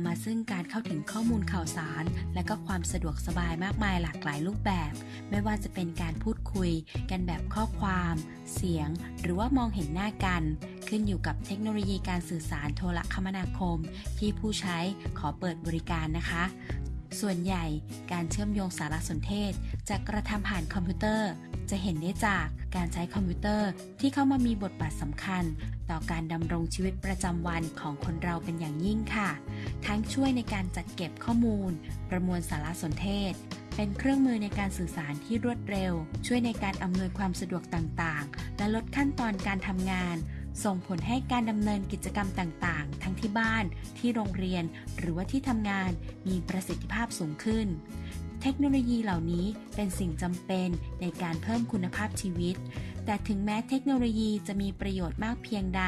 ำมาซึ่งการเข้าถึงข้อมูลข่าวสาร และก็ความสะดวกสบายมากมายหลากหลายรูปแบบ ไม่ว่าจะเป็นการพูดคุย กันแบบข้อความ เสียง หรือว่ามองเห็นหน้ากัน ขึ้นอยู่กับเทคโนโลยีการสื่อสารโทรคมนาคม ที่ผู้ใช้ขอเปิดบริการนะคะ ส่วนใหญ่การเชื่อมโยงสารสนเทศจะกระทำผ่านคอมพิวเตอร์ จะเห็นได้จากการใช้คอมพิวเตอร์ที่เข้ามามีบทบาทสำคัญ ต่อการดำรงชีวิตประจำวันของคนเราเป็นอย่างยิ่งค่ะ ทั้งช่วยในการจัดเก็บข้อมูล ประมวลสารสนเทศ เป็นเครื่องมือในการสื่อสารที่รวดเร็ว ช่วยในการอำนวยความสะดวกต่างๆ และลดขั้นตอนการทำงาน ส่งผลให้การดำเนินกิจกรรมต่างๆ ทั้งที่บ้าน ที่โรงเรียน หรือว่าที่ทำงานมีประสิทธิภาพสูงขึ้น เทคโนโลยีเหล่านี้เป็นสิ่งจำเป็นในการเพิ่มคุณภาพชีวิต แต่ถึงแม้เทคโนโลยีจะมีประโยชน์มากเพียงใด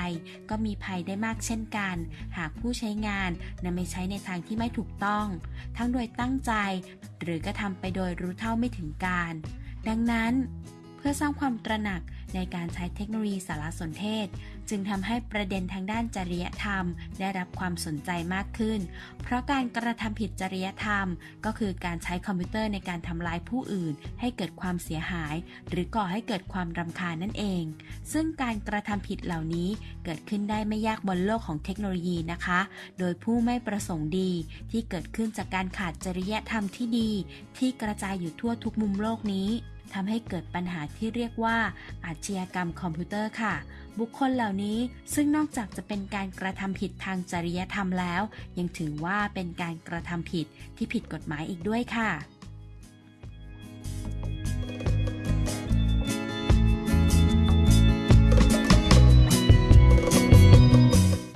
ก็มีภัยได้มากเช่นกัน หากผู้ใช้งานนำไปใช้ในทางที่ไม่ถูกต้อง ทั้งโดยตั้งใจ หรือกระทำไปโดยรู้เท่าไม่ถึงการ ดังนั้น พื่อสร้างความตระหนักในการใช้เทคโนโลยีสารสนเทศ จึงทำให้ประเด็นทางด้านจริยธรรม ได้รับความสนใจมากขึ้น เพราะการกระทำผิดจริยธรรม ก็คือการใช้คอมพิวเตอร์ในการทำลายผู้อื่น ให้เกิดความเสียหาย หรือก่อให้เกิดความรำคาญนั่นเอง ซึ่งการกระทำผิดเหล่านี้เกิดขึ้นได้ไม่ยากบนโลกของเทคโนโลยีนะคะ โดยผู้ไม่ประสงค์ดีที่เกิดขึ้นจากการขาดจริยธรรมที่ดี ที่กระจายอยู่ทั่วทุกมุมโลกนี้ ทำให้เกิดปัญหาที่เรียกว่าอาชญากรรมคอมพิวเตอร์ค่ะ บุคคลเหล่านี้ซึ่งนอกจากจะเป็นการกระทำผิดทางจริยธรรมแล้ว ยังถือว่าเป็นการกระทำผิดที่ผิดกฎหมายอีกด้วยค่ะ